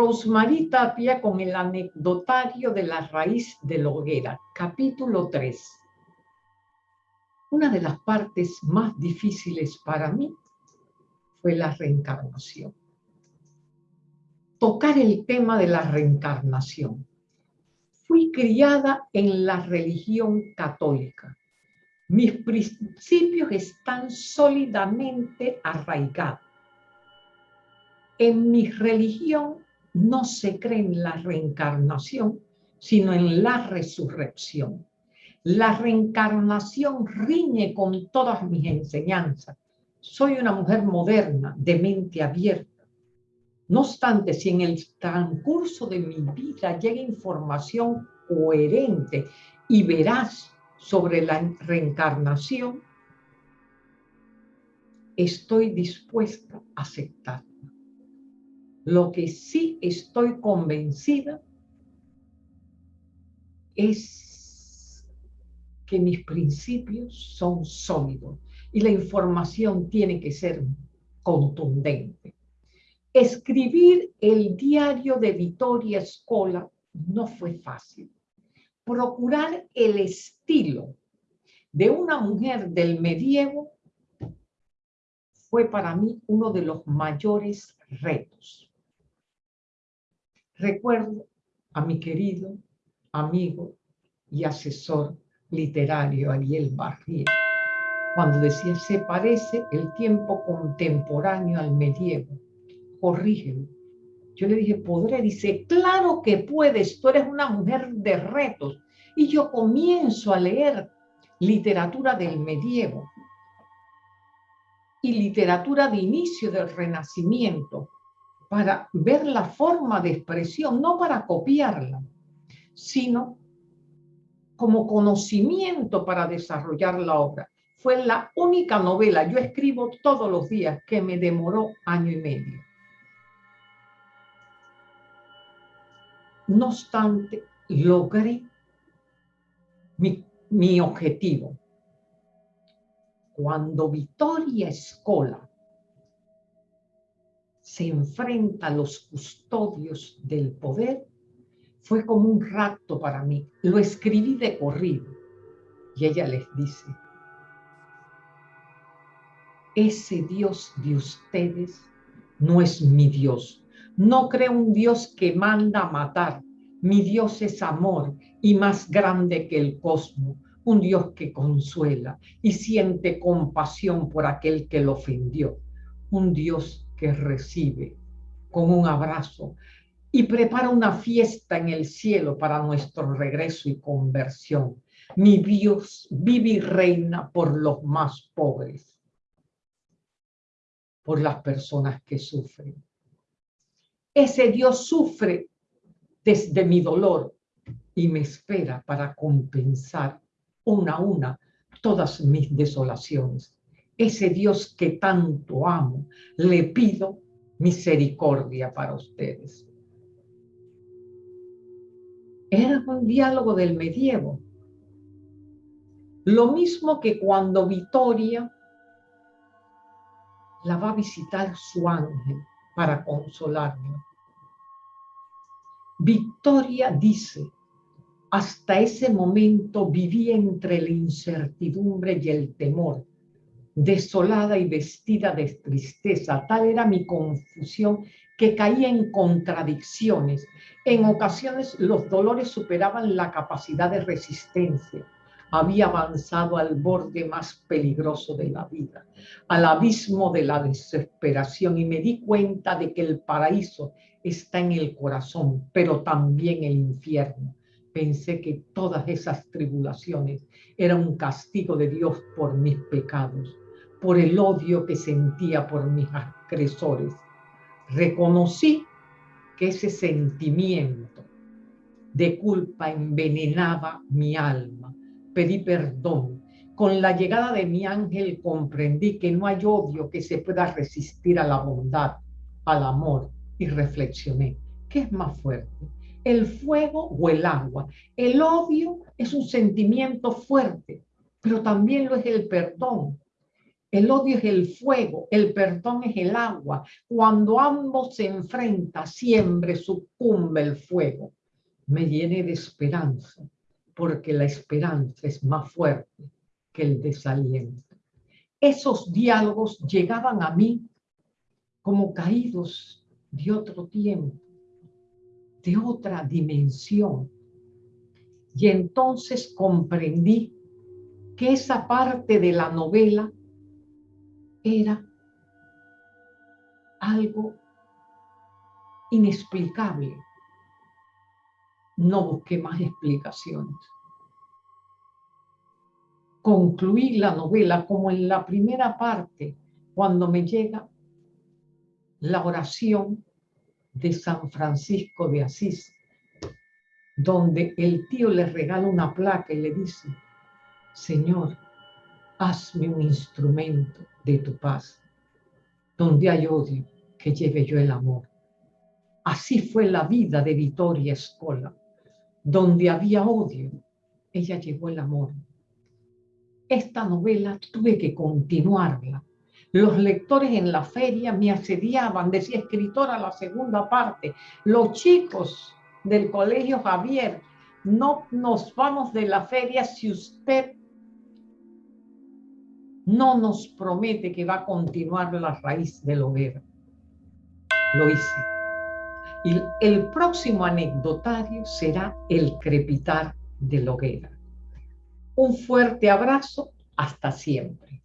Rosemary Tapia con el anecdotario de la raíz de la hoguera, capítulo 3. Una de las partes más difíciles para mí fue la reencarnación. Tocar el tema de la reencarnación. Fui criada en la religión católica. Mis principios están sólidamente arraigados. En mi religión no se cree en la reencarnación, sino en la resurrección. La reencarnación riñe con todas mis enseñanzas. Soy una mujer moderna, de mente abierta. No obstante, si en el transcurso de mi vida llega información coherente y veraz sobre la reencarnación, estoy dispuesta a aceptar. Lo que sí estoy convencida es que mis principios son sólidos y la información tiene que ser contundente. Escribir el diario de Vittoria Escola no fue fácil. Procurar el estilo de una mujer del medievo fue para mí uno de los mayores retos. Recuerdo a mi querido amigo y asesor literario Ariel Barrier, cuando decía, se parece el tiempo contemporáneo al medievo, corrígelo. Yo le dije, ¿podré? Dice, claro que puedes, tú eres una mujer de retos. Y yo comienzo a leer literatura del medievo y literatura de inicio del renacimiento, para ver la forma de expresión, no para copiarla, sino como conocimiento para desarrollar la obra. Fue la única novela, yo escribo todos los días, que me demoró año y medio. No obstante, logré mi, mi objetivo. Cuando Victoria Escola se enfrenta a los custodios del poder, fue como un rapto para mí. Lo escribí de corrido. Y ella les dice, ese Dios de ustedes no es mi Dios. No creo un Dios que manda matar. Mi Dios es amor y más grande que el cosmos. Un Dios que consuela y siente compasión por aquel que lo ofendió. Un Dios que recibe con un abrazo y prepara una fiesta en el cielo para nuestro regreso y conversión. Mi Dios vive y reina por los más pobres, por las personas que sufren. Ese Dios sufre desde mi dolor y me espera para compensar una a una todas mis desolaciones ese Dios que tanto amo, le pido misericordia para ustedes. Era un diálogo del medievo. Lo mismo que cuando Victoria la va a visitar su ángel para consolarla. Victoria dice, hasta ese momento viví entre la incertidumbre y el temor desolada y vestida de tristeza. Tal era mi confusión que caía en contradicciones. En ocasiones los dolores superaban la capacidad de resistencia. Había avanzado al borde más peligroso de la vida, al abismo de la desesperación y me di cuenta de que el paraíso está en el corazón, pero también el infierno. Pensé que todas esas tribulaciones eran un castigo de Dios por mis pecados por el odio que sentía por mis agresores. Reconocí que ese sentimiento de culpa envenenaba mi alma. Pedí perdón. Con la llegada de mi ángel comprendí que no hay odio que se pueda resistir a la bondad, al amor, y reflexioné. ¿Qué es más fuerte? ¿El fuego o el agua? El odio es un sentimiento fuerte, pero también lo es el perdón El odio es el fuego, el perdón es el agua. Cuando ambos se enfrentan, siempre sucumbe el fuego. Me llené de esperanza, porque la esperanza es más fuerte que el desaliento. Esos diálogos llegaban a mí como caídos de otro tiempo, de otra dimensión. Y entonces comprendí que esa parte de la novela era algo inexplicable. No busqué más explicaciones. Concluí la novela como en la primera parte, cuando me llega la oración de San Francisco de Asís, donde el tío le regala una placa y le dice, Señor, hazme un instrumento de tu paz. Donde hay odio, que lleve yo el amor. Así fue la vida de Vittoria Escola. Donde había odio, ella llevó el amor. Esta novela tuve que continuarla. Los lectores en la feria me asediaban, decía escritora la segunda parte. Los chicos del colegio Javier, no nos vamos de la feria si usted no nos promete que va a continuar la raíz del hoguera. Lo hice. Y el próximo anecdotario será el crepitar de la hoguera. Un fuerte abrazo, hasta siempre.